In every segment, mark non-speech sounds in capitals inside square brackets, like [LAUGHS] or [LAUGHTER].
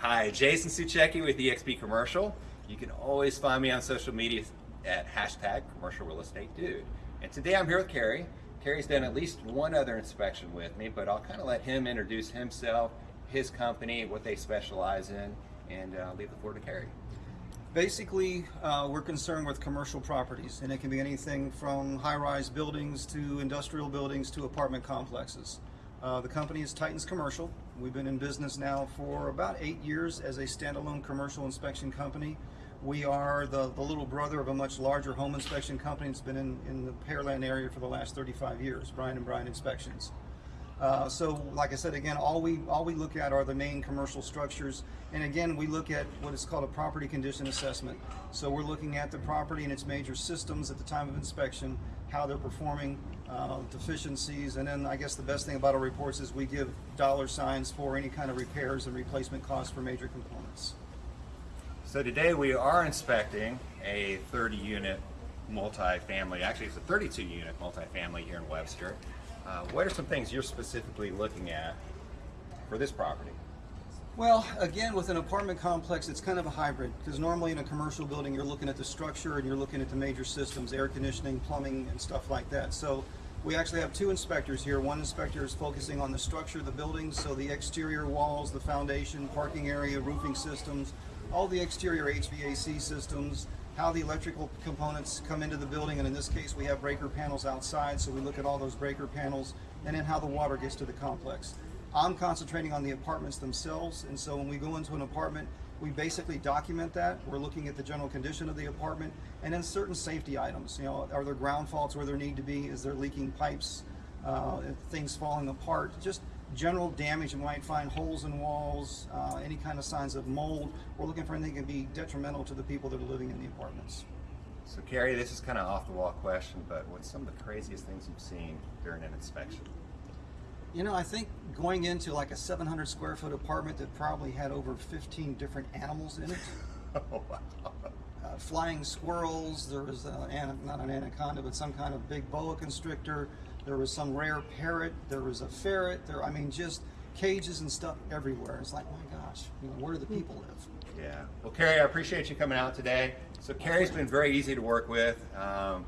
Hi, Jason Suchecki with eXp Commercial. You can always find me on social media at hashtag commercial real estate dude. And today I'm here with Kerry. Kerry's done at least one other inspection with me, but I'll kind of let him introduce himself, his company, what they specialize in, and uh, leave the floor to Kerry. Basically, uh, we're concerned with commercial properties, and it can be anything from high-rise buildings to industrial buildings to apartment complexes. Uh, the company is Titans Commercial. We've been in business now for about eight years as a standalone commercial inspection company. We are the, the little brother of a much larger home inspection company that's been in, in the Pearland area for the last 35 years, Bryan and Bryan Inspections. Uh, so, like I said, again, all we all we look at are the main commercial structures, and again, we look at what is called a property condition assessment. So we're looking at the property and its major systems at the time of inspection, how they're performing, uh, deficiencies, and then I guess the best thing about our reports is we give dollar signs for any kind of repairs and replacement costs for major components. So today we are inspecting a 30 unit multifamily, actually it's a 32 unit multifamily here in Webster. Uh, what are some things you're specifically looking at for this property? Well, again, with an apartment complex, it's kind of a hybrid because normally in a commercial building, you're looking at the structure and you're looking at the major systems, air conditioning, plumbing, and stuff like that. So we actually have two inspectors here. One inspector is focusing on the structure of the building, so the exterior walls, the foundation, parking area, roofing systems, all the exterior HVAC systems, how the electrical components come into the building, and in this case, we have breaker panels outside, so we look at all those breaker panels, and then how the water gets to the complex. I'm concentrating on the apartments themselves, and so when we go into an apartment, we basically document that. We're looking at the general condition of the apartment, and then certain safety items. You know, are there ground faults where there need to be? Is there leaking pipes? Uh, things falling apart? Just general damage. You might find holes in walls, uh, any kind of signs of mold. We're looking for anything that can be detrimental to the people that are living in the apartments. So Kerry, this is kind of off the wall question, but what's some of the craziest things you've seen during an inspection? You know, I think going into like a 700 square foot apartment that probably had over 15 different animals in it. [LAUGHS] oh, wow. Uh, flying squirrels, there was a, not an anaconda, but some kind of big boa constrictor. There was some rare parrot. There was a ferret. There, I mean, just cages and stuff everywhere. It's like, my gosh, you know, where do the people live? Yeah. Well, Kerry, I appreciate you coming out today. So Kerry's been very easy to work with. Um,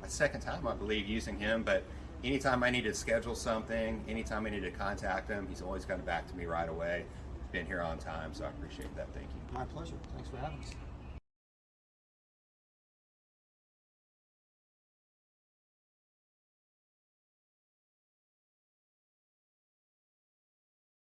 my second time, I believe, using him, but anytime I need to schedule something, anytime I need to contact him, he's always gotten back to me right away. He's been here on time, so I appreciate that. Thank you. My pleasure. Thanks for having us.